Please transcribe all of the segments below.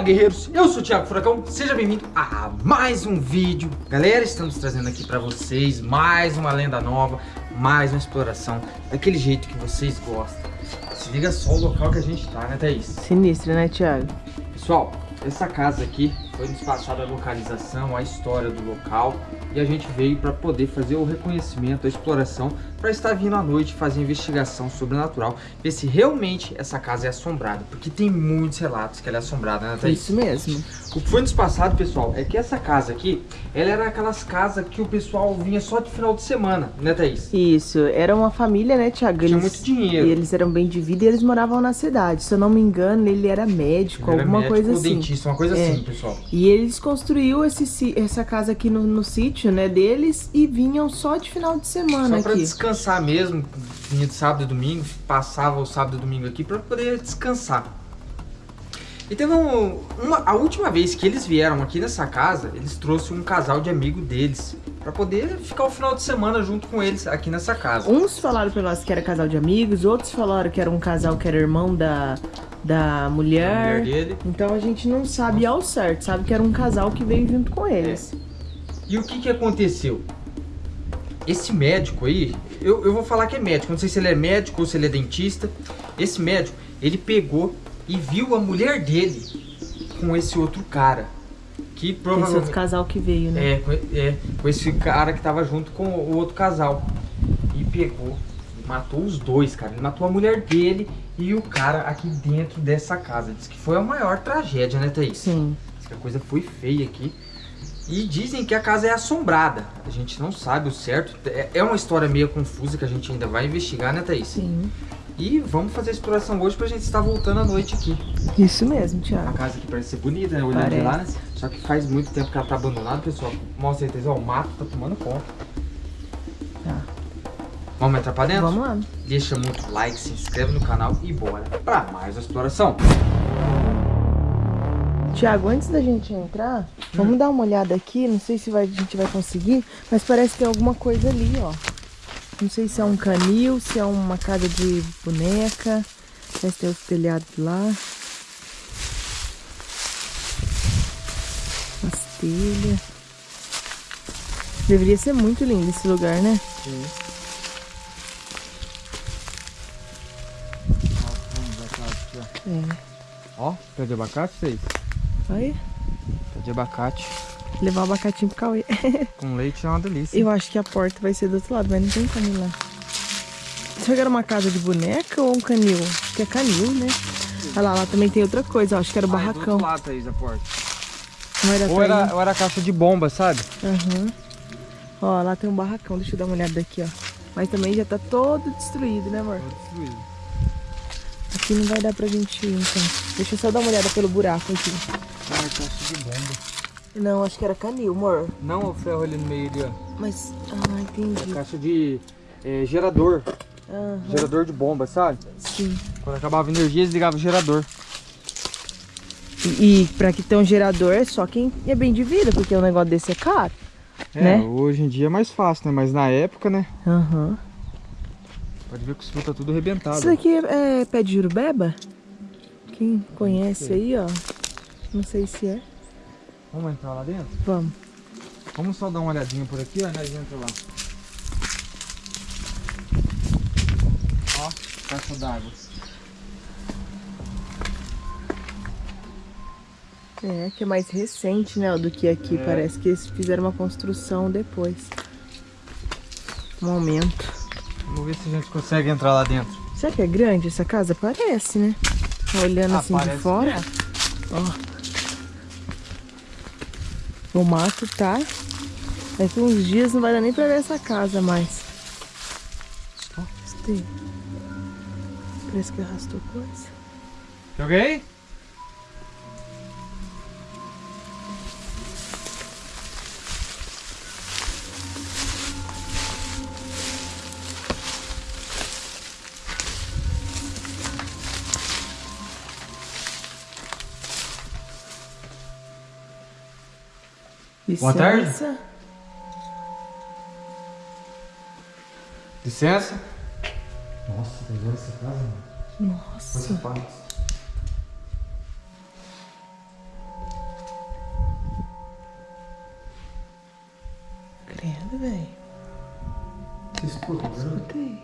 guerreiros, eu sou o Thiago Furacão, seja bem-vindo a mais um vídeo. Galera, estamos trazendo aqui pra vocês mais uma lenda nova, mais uma exploração Daquele jeito que vocês gostam. Se liga só o local que a gente tá, né Thaís? Sinistro, né Thiago? Pessoal, essa casa aqui foi nos passada a localização, a história do local e a gente veio para poder fazer o reconhecimento, a exploração, para estar vindo à noite fazer investigação sobrenatural, ver se realmente essa casa é assombrada, porque tem muitos relatos que ela é assombrada, né, Thaís? Isso mesmo. O que foi nos passado, pessoal, é que essa casa aqui, ela era aquelas casas que o pessoal vinha só de final de semana, né, Thaís? Isso, era uma família, né, Thiago? Tinha muito dinheiro. E eles eram bem de vida e eles moravam na cidade. Se eu não me engano, ele era médico, Ele era alguma médico coisa assim. dentista, uma coisa É. assim, pessoal. E eles construiu esse, essa casa aqui no, no sítio, né, deles e vinham só de final de semana Só pra aqui. descansar mesmo, vinha de sábado e domingo, passava o sábado e domingo aqui pra poder descansar. E teve um, uma, a última vez que eles vieram aqui nessa casa, eles trouxeram um casal de amigo deles pra poder ficar o final de semana junto com eles aqui nessa casa. Uns falaram pra nós que era casal de amigos, outros falaram que era um casal que era irmão da, da mulher. mulher dele. Então a gente não sabe ao certo, sabe que era um casal que veio junto com eles. E o que que aconteceu? Esse médico aí, eu, eu vou falar que é médico, não sei se ele é médico ou se ele é dentista. Esse médico, ele pegou e viu a mulher dele com esse outro cara. Que Esse provavelmente... outro casal que veio, né? É, com, é, com esse cara que tava junto com o outro casal. E pegou, matou os dois, cara. Ele matou a mulher dele e o cara aqui dentro dessa casa. Diz que foi a maior tragédia, né, Thaís? Sim. Diz que a coisa foi feia aqui. E dizem que a casa é assombrada. A gente não sabe o certo. É- É uma história meio confusa que a gente ainda vai investigar, né, Thaís? Sim. E vamos fazer a exploração hoje pra gente estar voltando à noite aqui. Isso mesmo, A Thiago. casa aqui parece ser bonita, né? Olhando de lá, né? Só que faz muito tempo que ela tá abandonada, pessoal. Mostra aí, Thaís, ó, o mato tá tomando conta. Tá. Vamos entrar pra dentro? Vamos lá. Deixa muito like, se inscreve no canal e bora pra mais uma exploração. Tiago, antes da gente entrar, vamos dar uma olhada aqui. Não sei se vai- a gente vai conseguir, mas parece que tem alguma coisa ali, ó. Não sei se é um canil, se é uma casa de boneca. Parece tem os telhados lá. As telhas. Deveria ser muito lindo esse lugar, né? É. Ó, pé de abacate, Thaís? Olha, Pé de abacate levar o abacatinho pro Cauê. com leite é uma delícia. Eu acho que a porta vai ser do outro lado, mas não tem como ir lá. Será que era uma casa de boneca ou um canil? Acho que é canil, né? Olha lá, lá também tem outra coisa, ó. Acho que era o Ah, é barracão. lado, Thaís, a porta. Não era Ou era, ir. ou era caixa de bomba, sabe? Aham. Ó, lá tem um barracão, deixa eu dar uma olhada daqui, ó. Mas também já tá todo destruído, né, amor? Todo destruído. Aqui não vai dar pra gente ir, então. Deixa eu só dar uma olhada pelo buraco aqui. É caixa de bomba. Não, acho que era canil, amor. Não o ferro ali no meio ali, ó. Mas, ah, entendi. Caixa de é, gerador. Aham, Gerador de bomba, sabe? sim. Quando acabava a energia, eles ligavam o gerador. E, e pra que ter um gerador é só quem é bem de vida, porque um negócio desse é caro. É, Né? hoje em dia é mais fácil, né? Mas na época, né? Aham. Pode ver que os fios tá tudo arrebentado. Isso daqui é, é pé de jurubeba? Quem conhece aí, ó. Não sei se é. Vamos entrar lá dentro? Vamos. Vamos só dar uma olhadinha por aqui, ó, nós entra lá. Ó, caixa d'água. É, que é mais recente, né, do que aqui. É. Parece que eles fizeram uma construção depois. Um aumento. Vamos ver se a gente consegue entrar lá dentro. Será que é grande essa casa? Parece, né? Tá olhando Ah, assim de fora. que Ó. O mato tá. Daqui uns dias não vai dar nem pra ver essa casa mais. Gostei. Parece que arrastou coisa. Joguei? Licença. Boa tarde. Licença. Nossa, tá igual essa casa, mano. Nossa. Quantos Credo, velho. Você escutou. Né? Escutei.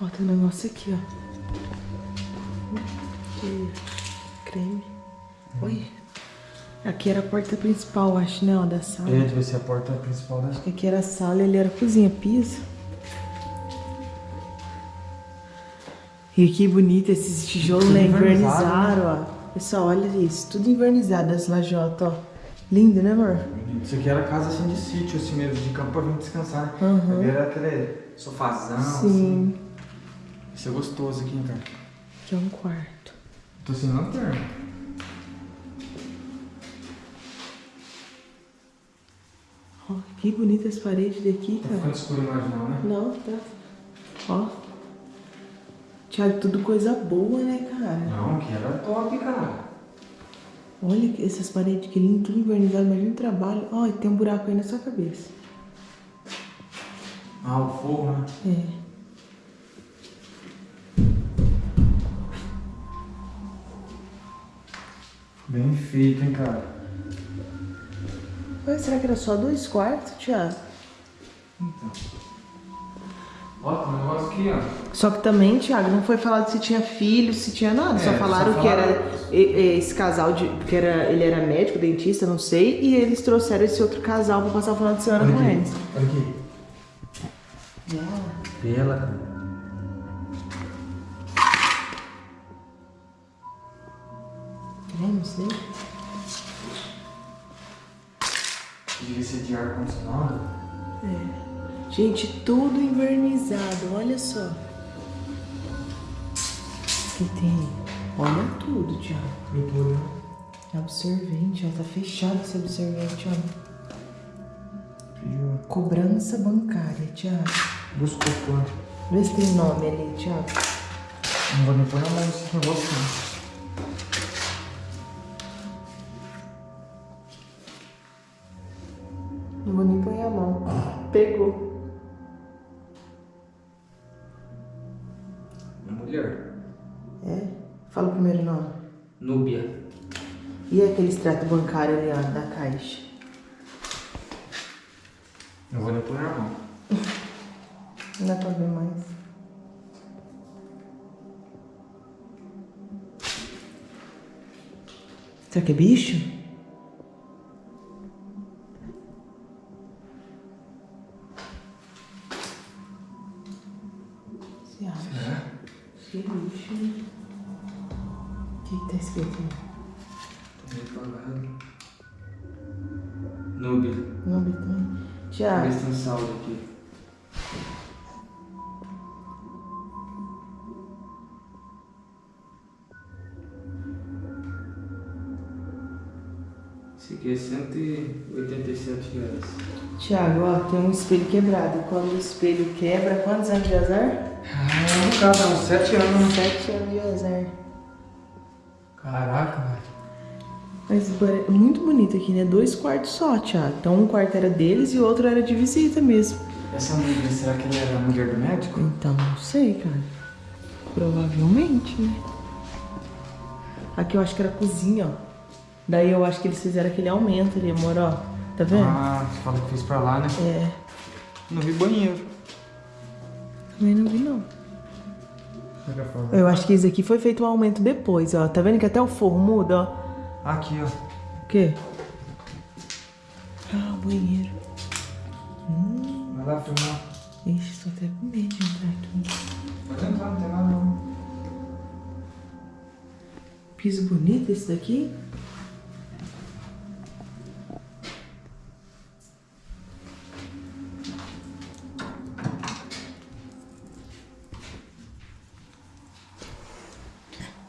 Ó, tem um negócio aqui, ó. Que creme. Oi. Aqui era a porta principal, acho, né, ó, da sala. É, deve ser a porta principal da Aqui era a sala, ele era a cozinha, piso. E que bonito esses tijolos, né? Invernizaram, ó. Pessoal, olha isso. Tudo invernizado, as lajotas, ó. Lindo, né, amor? Isso aqui era casa assim de sítio, assim mesmo, de campo pra vir descansar, né? Uhum. Era aquele sofazão, assim. Sim. Isso é gostoso aqui, cara. Aqui é um quarto. Tô sem lanterna. Ó, que bonitas as paredes daqui, Tá cara. ficando escuro mais não, né? Não, tá. Ó. Tiago, tudo coisa boa, né, cara? Não, aqui era top, cara. Olha que- essas paredes que lindo, tudo invernizado, imagina o trabalho. Ó, tem um buraco aí na sua cabeça. Ah, o forro, né? É. Bem feito, hein, cara. Mas será que era só dois quartos, Tiago? Então. Ó, tem um negócio aqui, ó. Só que também, Tiago, não foi falado se tinha filho, se tinha nada. só É, falaram só que falaram- era esse casal de. que era, ele era médico, dentista, não sei, e eles trouxeram esse outro casal pra passar o final de semana com eles. Olha aqui. Cara. É, não Devia ser de ar-condicionado. É. Gente, tudo invernizado, olha só. Aqui tem. Olha tudo, Tiago. Pintura, né? Absorvente, ó, tá fechado esse absorvente, ó. Pediu. Cobrança bancária, Tiago. Buscou quanto? Vê se tem nome ali, Tiago. Não vou nem pôr na mão esse negócio. Não Fala o primeiro nome. Núbia. E aquele extrato bancário ali, ó, da caixa? Não vou nem pôr na mão. Não dá pra ver mais. Será que é bicho? Tiago, se tem saldo aqui. Esse aqui é 187 reais. Tiago, ó, tem um espelho quebrado. Quando o espelho quebra, quantos anos de azar? Ah, no caso, uns 7 anos. Sete anos de azar. Caraca. Mas é muito bonito aqui, né? Dois quartos só, Tiago. Então um quarto era deles e o outro era de visita mesmo. Essa mulher, será que ela era a mulher do médico? Então, não sei, cara. Provavelmente, né? Aqui eu acho que era cozinha, ó. Daí eu acho que eles fizeram aquele aumento ali, amor, ó. Tá vendo? Ah, você fala que fez pra lá, né? É. Não vi banheiro. Também não vi, não. Eu acho que isso aqui foi feito um aumento depois, ó. Tá vendo que até o forro muda, ó? Aqui, ó. O quê? Ah, o banheiro. Vai lá filmar. Ixi, tô até com medo de entrar aqui. Pode entrar, não tem nada não. Piso bonito esse daqui?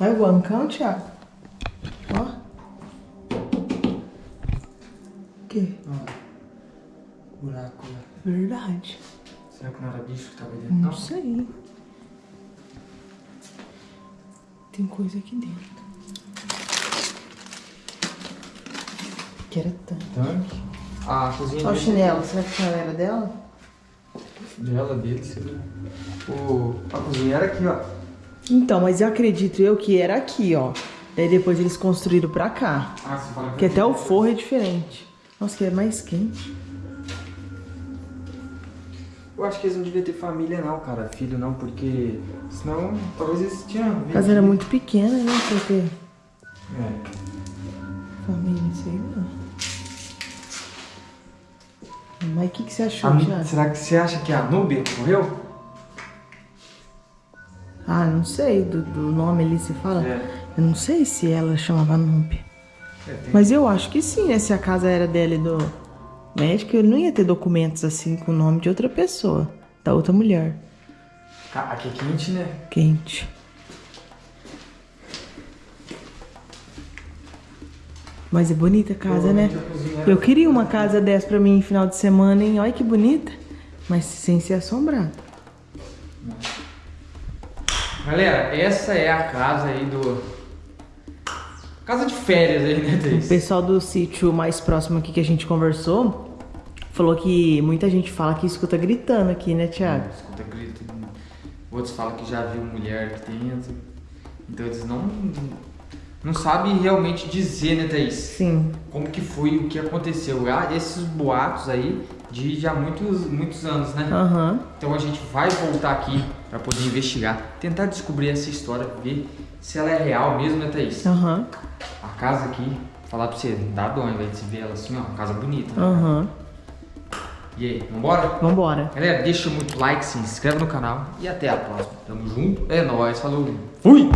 Olha o bancão, Thiago. Ó. O quê? Ó. Buraco lá. Verdade. Será que não era bicho que tava aí dentro? Não sei. Tem coisa aqui dentro. Que era tanto. Tanque. Ah, a cozinha Olha o chinelo. Será que o chinelo era dela? dela, dele, sei lá. O... A cozinha era aqui, ó. Então, mas eu acredito eu que era aqui, ó. Daí depois eles construíram pra cá. Ah, você fala Que até o forro é diferente. Nossa, que é mais quente. Eu acho que eles não deviam ter família não, cara, filho não, porque senão talvez eles tinham... A casa era muito pequena, né? Pra ter É. família, sei lá. Mas o que, que você achou, A- Thiago? será que você acha que a Núbia morreu? Ah, não sei, do, do nome ali se fala. É. Eu não sei se ela chamava Núbia. É, Mas eu acho que sim, né? Se a casa era dela e do médico, ele não ia ter documentos assim com o nome de outra pessoa, da outra mulher. Aqui é quente, né? Quente. Mas é bonita a casa, né? Eu queria uma casa dessa pra mim em final de semana, hein? Olha que bonita. Mas sem ser assombrada. Galera, essa é a casa aí do... Casa de férias aí, né, O Thaís? pessoal do sítio mais próximo aqui que a gente conversou falou que muita gente fala que escuta gritando aqui, né, Thiago? Escuta grito. Outros falam que já viu mulher aqui dentro. Então eles não... Não sabem realmente dizer, né, Thaís? Sim. Como que foi, o que aconteceu. Ah, esses boatos aí de já muitos, muitos anos, né? Aham. Então a gente vai voltar aqui para poder investigar, tentar descobrir essa história, ver se ela é real mesmo, né, Thaís? Aham. A casa aqui, falar pra você, dá dó, ao invés de se ver ela assim, ó, uma casa bonita. né? Aham. E aí, vambora? Vambora. Galera, deixa muito like, se inscreve no canal e até a próxima. Tamo junto, é nóis, falou, fui!